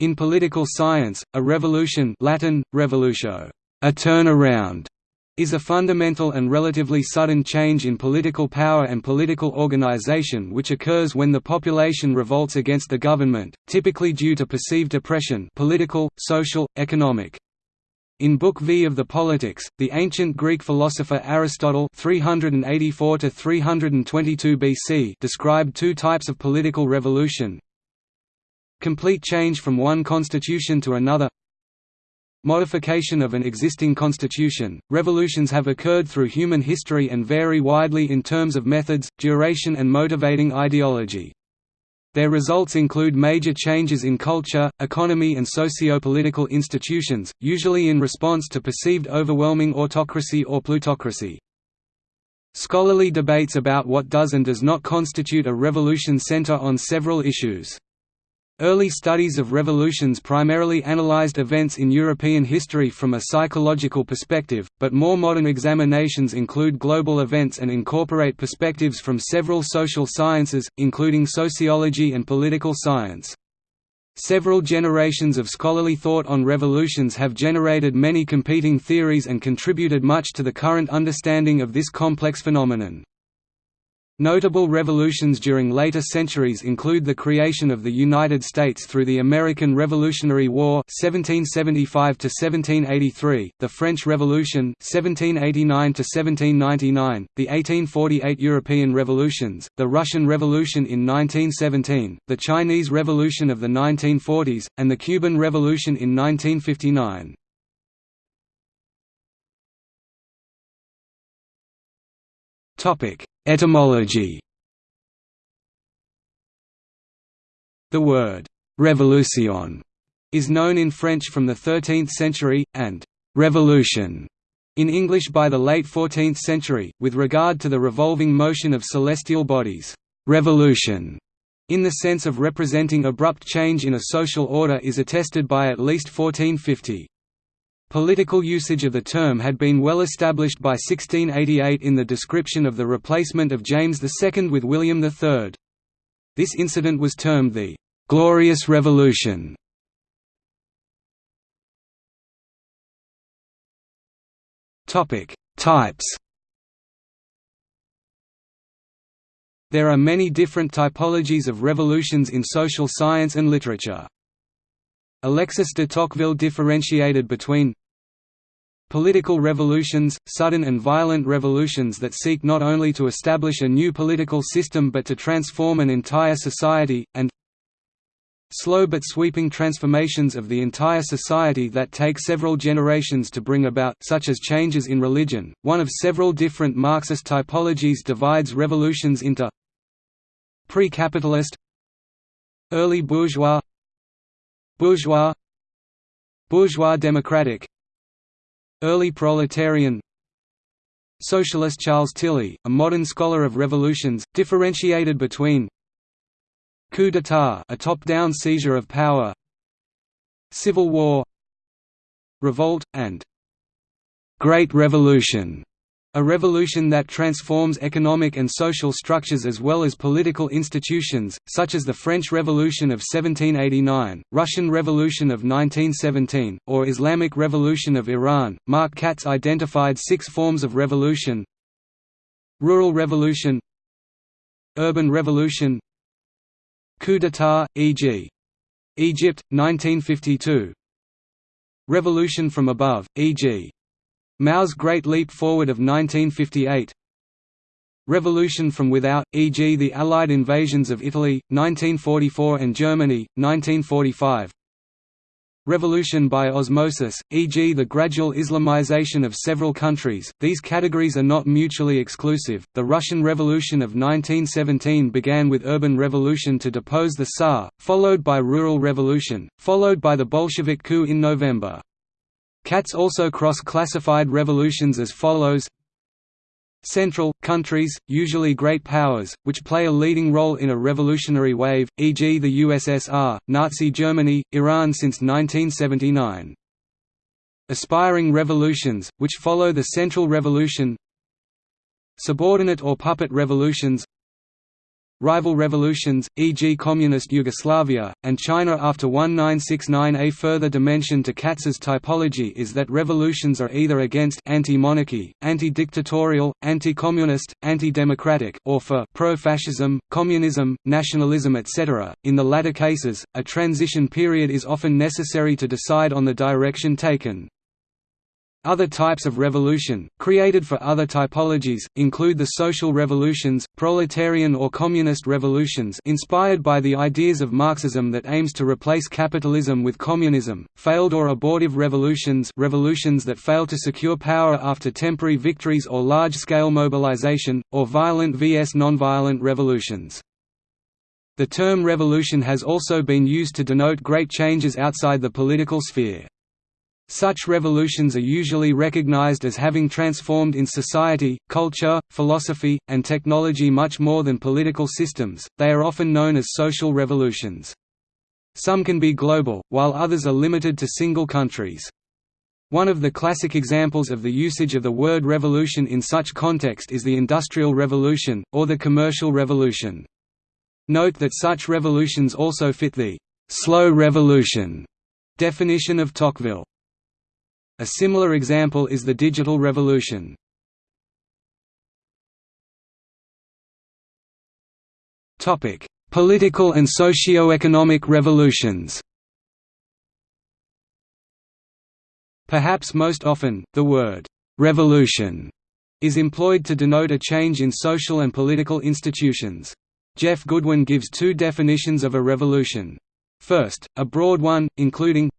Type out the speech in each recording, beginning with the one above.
In political science, a revolution Latin, revolutio, a turnaround, is a fundamental and relatively sudden change in political power and political organization which occurs when the population revolts against the government, typically due to perceived oppression political, social, economic. In Book V of the Politics, the ancient Greek philosopher Aristotle 384 BC described two types of political revolution Complete change from one constitution to another Modification of an existing constitution. Revolutions have occurred through human history and vary widely in terms of methods, duration, and motivating ideology. Their results include major changes in culture, economy and socio-political institutions, usually in response to perceived overwhelming autocracy or plutocracy. Scholarly debates about what does and does not constitute a revolution center on several issues. Early studies of revolutions primarily analyzed events in European history from a psychological perspective, but more modern examinations include global events and incorporate perspectives from several social sciences, including sociology and political science. Several generations of scholarly thought on revolutions have generated many competing theories and contributed much to the current understanding of this complex phenomenon. Notable revolutions during later centuries include the creation of the United States through the American Revolutionary War 1775 1783, the French Revolution 1789 1799, the 1848 European revolutions, the Russian Revolution in 1917, the Chinese Revolution of the 1940s, and the Cuban Revolution in 1959. Topic Etymology The word «révolution» is known in French from the 13th century, and «revolution» in English by the late 14th century, with regard to the revolving motion of celestial bodies. «Revolution» in the sense of representing abrupt change in a social order is attested by at least 1450. Political usage of the term had been well established by 1688 in the description of the replacement of James II with William III. This incident was termed the «Glorious Revolution». Types There are many different typologies of revolutions in social science and literature. Alexis de Tocqueville differentiated between Political revolutions, sudden and violent revolutions that seek not only to establish a new political system but to transform an entire society, and slow but sweeping transformations of the entire society that take several generations to bring about such as changes in religion. One of several different Marxist typologies divides revolutions into pre-capitalist early bourgeois bourgeois bourgeois democratic Early proletarian Socialist Charles Tilly, a modern scholar of revolutions, differentiated between coup d'état a top-down seizure of power civil war revolt, and Great Revolution a revolution that transforms economic and social structures as well as political institutions, such as the French Revolution of 1789, Russian Revolution of 1917, or Islamic Revolution of Iran. Mark Katz identified six forms of revolution Rural Revolution Urban Revolution Coup d'état, e.g. Egypt, 1952 Revolution from above, e.g. Mao's Great Leap Forward of 1958 Revolution from without, e.g. the Allied invasions of Italy, 1944 and Germany, 1945 Revolution by osmosis, e.g. the gradual Islamization of several countries. These categories are not mutually exclusive. The Russian Revolution of 1917 began with urban revolution to depose the Tsar, followed by rural revolution, followed by the Bolshevik coup in November. Katz also cross-classified revolutions as follows Central, countries, usually great powers, which play a leading role in a revolutionary wave, e.g. the USSR, Nazi Germany, Iran since 1979. Aspiring revolutions, which follow the Central Revolution Subordinate or puppet revolutions rival revolutions, e.g. Communist Yugoslavia, and China after 1969 A further dimension to Katz's typology is that revolutions are either against anti-monarchy, anti-dictatorial, anti-communist, anti-democratic or for pro-fascism, communism, nationalism etc. In the latter cases, a transition period is often necessary to decide on the direction taken. Other types of revolution, created for other typologies, include the social revolutions, proletarian or communist revolutions inspired by the ideas of Marxism that aims to replace capitalism with communism, failed or abortive revolutions revolutions that fail to secure power after temporary victories or large-scale mobilization, or violent vs nonviolent revolutions. The term revolution has also been used to denote great changes outside the political sphere. Such revolutions are usually recognized as having transformed in society, culture, philosophy, and technology much more than political systems, they are often known as social revolutions. Some can be global, while others are limited to single countries. One of the classic examples of the usage of the word revolution in such context is the Industrial Revolution, or the Commercial Revolution. Note that such revolutions also fit the «slow revolution» definition of Tocqueville. A similar example is the digital revolution. Topic: Political and socio-economic revolutions. Perhaps most often, the word «revolution» is employed to denote a change in social and political institutions. Jeff Goodwin gives two definitions of a revolution. First, a broad one, including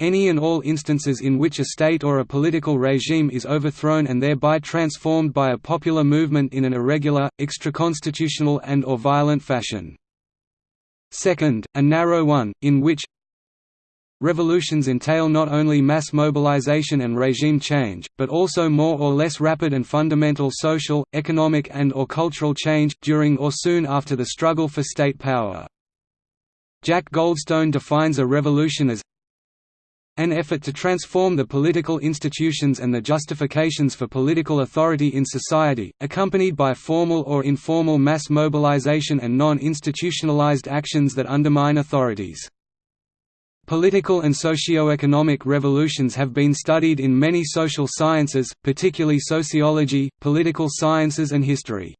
any and all instances in which a state or a political regime is overthrown and thereby transformed by a popular movement in an irregular, extraconstitutional and or violent fashion. Second, a narrow one, in which Revolutions entail not only mass mobilization and regime change, but also more or less rapid and fundamental social, economic and or cultural change, during or soon after the struggle for state power. Jack Goldstone defines a revolution as an effort to transform the political institutions and the justifications for political authority in society, accompanied by formal or informal mass mobilization and non-institutionalized actions that undermine authorities. Political and socio-economic revolutions have been studied in many social sciences, particularly sociology, political sciences and history.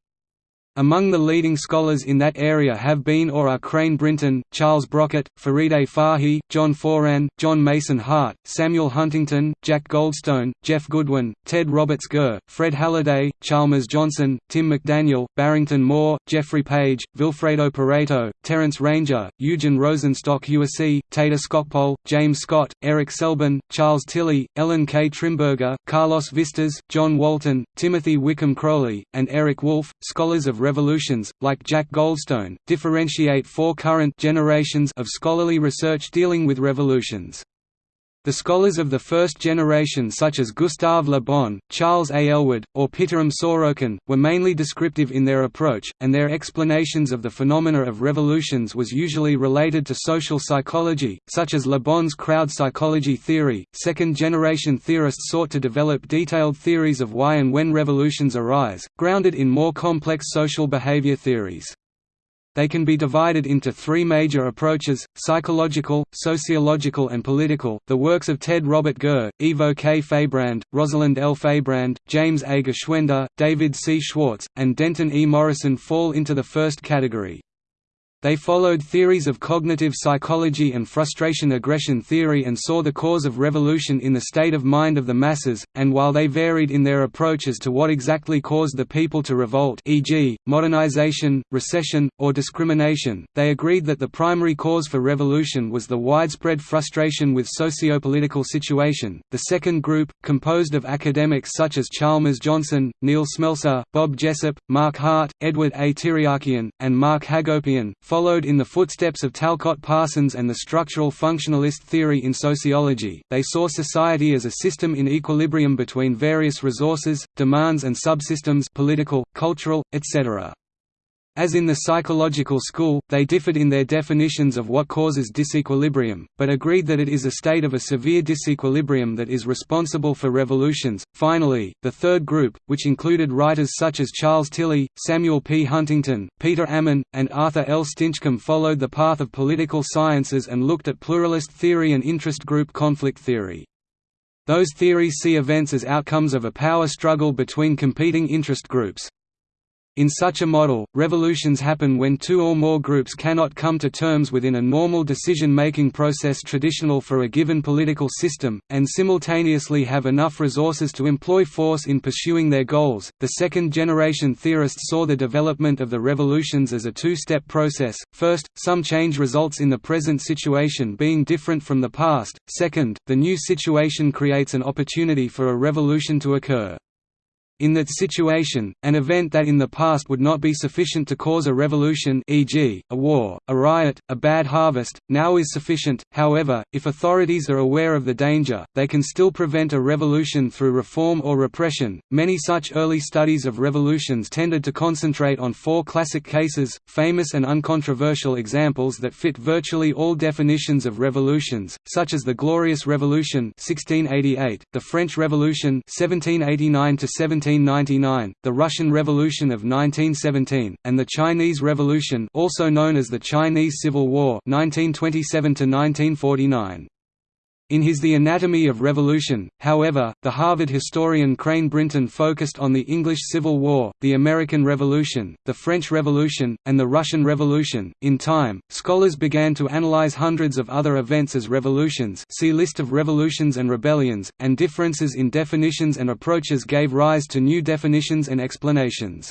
Among the leading scholars in that area have been or are Crane Brinton, Charles Brockett, Farideh Farhi, John Foran, John Mason Hart, Samuel Huntington, Jack Goldstone, Jeff Goodwin, Ted Roberts Gurr, Fred Halliday, Chalmers Johnson, Tim McDaniel, Barrington Moore, Jeffrey Page, Vilfredo Pareto, Terence Ranger, Eugen Rosenstock USC, Theda Skocpol, James Scott, Eric Selbin, Charles Tilly, Ellen K. Trimberger, Carlos Vistas, John Walton, Timothy Wickham Crowley, and Eric Wolf, scholars of revolutions, like Jack Goldstone, differentiate four current generations of scholarly research dealing with revolutions. The scholars of the first generation such as Gustave Le Bon, Charles A. Ellwood, or Pitirim Sorokin, were mainly descriptive in their approach, and their explanations of the phenomena of revolutions was usually related to social psychology, such as Le Bon's crowd psychology theory. Second-generation theorists sought to develop detailed theories of why and when revolutions arise, grounded in more complex social behavior theories. They can be divided into three major approaches, psychological, sociological and political. The works of Ted Robert Gurr, Ivo K. Feierabend, Rosalind L. Feierabend, James A. Geschwender, David C. Schwartz, and Denton E. Morrison fall into the first category. They followed theories of cognitive psychology and frustration-aggression theory and saw the cause of revolution in the state of mind of the masses, and while they varied in their approaches to what exactly caused the people to revolt e.g., modernization, recession, or discrimination, they agreed that the primary cause for revolution was the widespread frustration with socio-political situation. The second group, composed of academics such as Chalmers Johnson, Neil Smelser, Bob Jessop, Mark Hart, Edward A. Tiryakian, and Mark Hagopian, followed in the footsteps of Talcott Parsons and the structural functionalist theory in sociology. They saw society as a system in equilibrium between various resources, demands and subsystems political, cultural, etc. As in the psychological school, they differed in their definitions of what causes disequilibrium, but agreed that it is a state of a severe disequilibrium that is responsible for revolutions. Finally, the third group, which included writers such as Charles Tilly, Samuel P. Huntington, Peter Amann, and Arthur L. Stinchcombe, followed the path of political sciences and looked at pluralist theory and interest group conflict theory. Those theories see events as outcomes of a power struggle between competing interest groups. In such a model, revolutions happen when two or more groups cannot come to terms within a normal decision-making process traditional for a given political system, and simultaneously have enough resources to employ force in pursuing their goals. The second-generation theorists saw the development of the revolutions as a two-step process. First, some change results in the present situation being different from the past. Second, the new situation creates an opportunity for a revolution to occur. In that situation, an event that in the past would not be sufficient to cause a revolution e.g., a war, a riot, a bad harvest, now is sufficient. However, if authorities are aware of the danger, they can still prevent a revolution through reform or repression. Many such early studies of revolutions tended to concentrate on four classic cases, famous and uncontroversial examples that fit virtually all definitions of revolutions, such as the Glorious Revolution 1688, the French Revolution 1789 17 1799, the Russian Revolution of 1917, and the Chinese Revolution also known as the Chinese Civil War 1927 -1949. In his The Anatomy of Revolution, however, the Harvard historian Crane Brinton focused on the English Civil War, the American Revolution, the French Revolution, and the Russian Revolution. In time, scholars began to analyze hundreds of other events as revolutions see List of revolutions and rebellions, and differences in definitions and approaches gave rise to new definitions and explanations.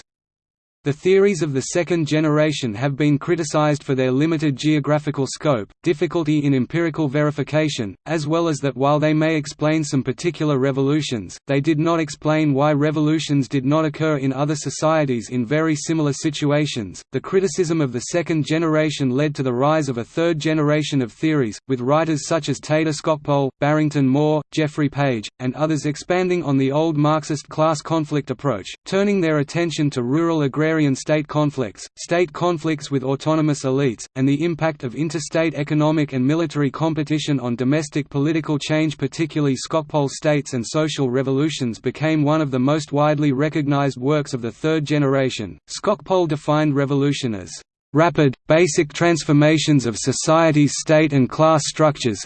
The theories of the second generation have been criticized for their limited geographical scope, difficulty in empirical verification, as well as that while they may explain some particular revolutions, they did not explain why revolutions did not occur in other societies in very similar situations. The criticism of the second generation led to the rise of a third generation of theories, with writers such as Theda Skocpol, Barrington Moore, Geoffrey Page, and others expanding on the old Marxist class conflict approach, turning their attention to rural agrarian agrarian-state conflicts, state conflicts with autonomous elites, and the impact of interstate economic and military competition on domestic political change particularly Skocpol states and social revolutions became one of the most widely recognized works of the third generation. Skocpol defined revolution as rapid, basic transformations of society's state and class structures,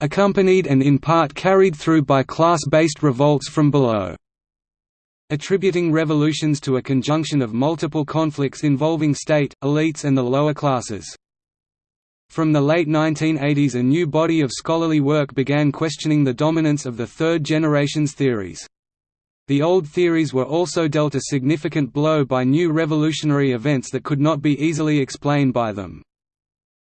accompanied and in part carried through by class-based revolts from below attributing revolutions to a conjunction of multiple conflicts involving state, elites and the lower classes. From the late 1980s a new body of scholarly work began questioning the dominance of the third generation's theories. The old theories were also dealt a significant blow by new revolutionary events that could not be easily explained by them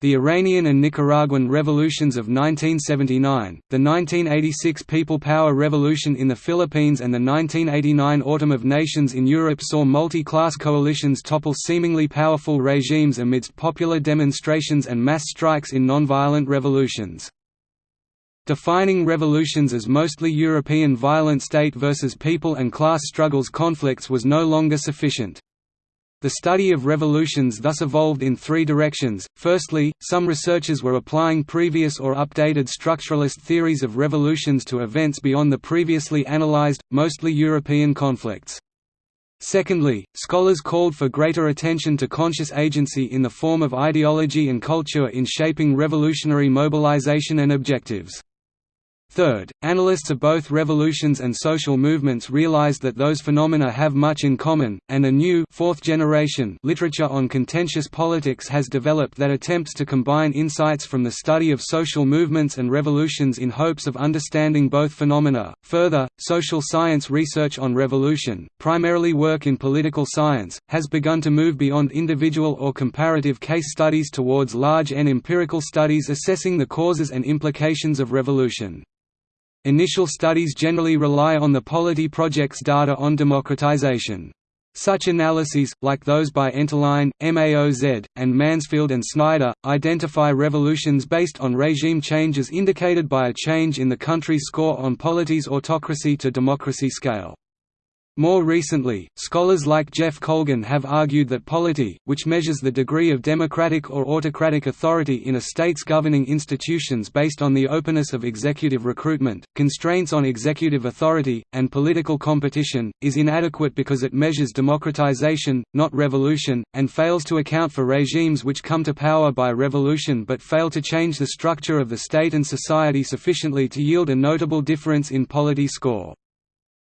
the Iranian and Nicaraguan revolutions of 1979, the 1986 People Power Revolution in the Philippines and the 1989 Autumn of Nations in Europe saw multi-class coalitions topple seemingly powerful regimes amidst popular demonstrations and mass strikes in nonviolent revolutions. Defining revolutions as mostly European violent state versus people and class struggles conflicts was no longer sufficient. The study of revolutions thus evolved in three directions. Firstly, some researchers were applying previous or updated structuralist theories of revolutions to events beyond the previously analyzed, mostly European conflicts. Secondly, scholars called for greater attention to conscious agency in the form of ideology and culture in shaping revolutionary mobilization and objectives. Third, analysts of both revolutions and social movements realized that those phenomena have much in common, and a new fourth generation literature on contentious politics has developed that attempts to combine insights from the study of social movements and revolutions in hopes of understanding both phenomena. Further, social science research on revolution, primarily work in political science, has begun to move beyond individual or comparative case studies towards large and empirical studies assessing the causes and implications of revolution. Initial studies generally rely on the Polity Project's data on democratization. Such analyses, like those by Enterline, MAOZ, and Mansfield and Snyder, identify revolutions based on regime changes indicated by a change in the country's score on polity's autocracy to democracy scale. More recently, scholars like Jeff Colgan have argued that polity, which measures the degree of democratic or autocratic authority in a state's governing institutions based on the openness of executive recruitment, constraints on executive authority, and political competition, is inadequate because it measures democratization, not revolution, and fails to account for regimes which come to power by revolution but fail to change the structure of the state and society sufficiently to yield a notable difference in polity score.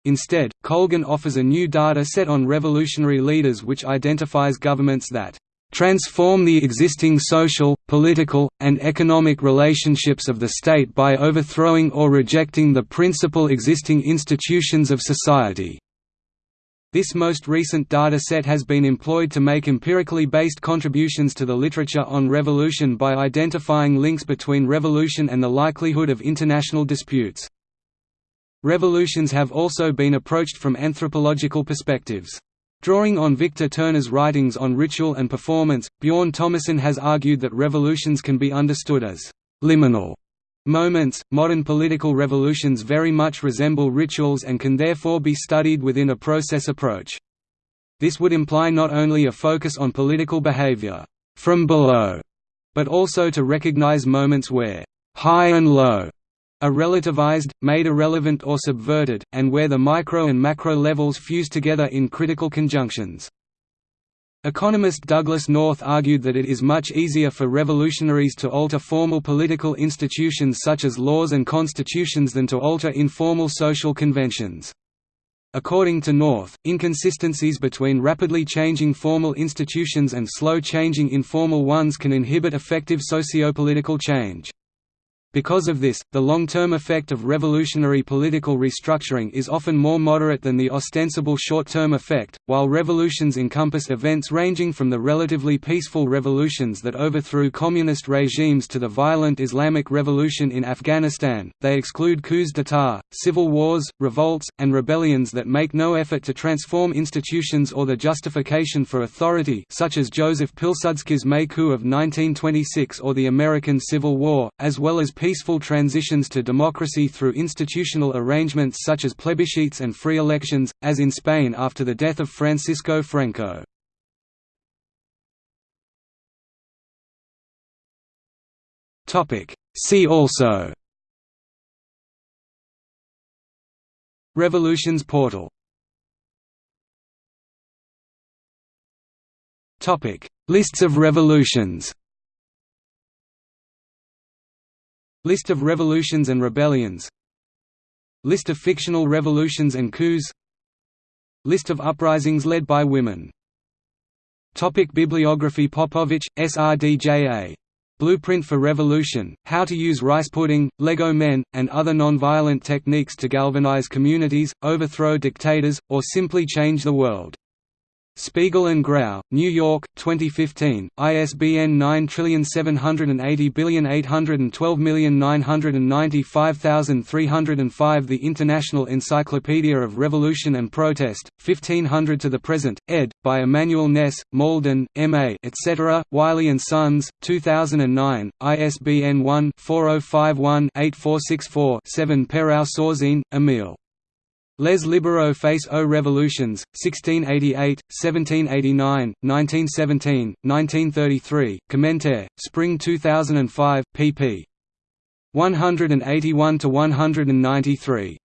Instead, Colgan offers a new data set on revolutionary leaders which identifies governments that transform the existing social, political, and economic relationships of the state by overthrowing or rejecting the principal existing institutions of society." This most recent data set has been employed to make empirically based contributions to the literature on revolution by identifying links between revolution and the likelihood of international disputes. Revolutions have also been approached from anthropological perspectives. Drawing on Victor Turner's writings on ritual and performance, Bjorn Thomassen has argued that revolutions can be understood as liminal moments. Modern political revolutions very much resemble rituals and can therefore be studied within a process approach. This would imply not only a focus on political behavior from below, but also to recognize moments where high and low are relativized, made irrelevant or subverted, and where the micro and macro levels fuse together in critical conjunctions. Economist Douglass North argued that it is much easier for revolutionaries to alter formal political institutions such as laws and constitutions than to alter informal social conventions. According to North, inconsistencies between rapidly changing formal institutions and slow-changing informal ones can inhibit effective sociopolitical change. Because of this, the long-term effect of revolutionary political restructuring is often more moderate than the ostensible short-term effect, while revolutions encompass events ranging from the relatively peaceful revolutions that overthrew communist regimes to the violent Islamic Revolution in Afghanistan, they exclude coups d'état, civil wars, revolts, and rebellions that make no effort to transform institutions or the justification for authority such as Joseph Pilsudski's May coup of 1926 or the American Civil War, as well as peaceful transitions to democracy through institutional arrangements such as plebiscites and free elections, as in Spain after the death of Francisco Franco. See also. Revolutions portal. Lists of revolutions List of revolutions and rebellions List of fictional revolutions and coups List of uprisings led by women Topic Bibliography Popovich, SRDJA. Blueprint for Revolution, How to Use Rice Pudding, Lego Men, and Other Nonviolent Techniques to Galvanize Communities, Overthrow Dictators, or Simply Change the World. Spiegel and Grau, New York, 2015, ISBN 9780812995305 The International Encyclopedia of Revolution and Protest, 1500 to the Present, ed. by Emmanuel Ness, Malden, M.A. etc., Wiley & Sons, 2009, ISBN 1-4051-8464-7 Perau Sorzin, Emile. Les libéraux face aux révolutions, 1688, 1789, 1917, 1933, Commentaire, Spring 2005, pp. 181–193.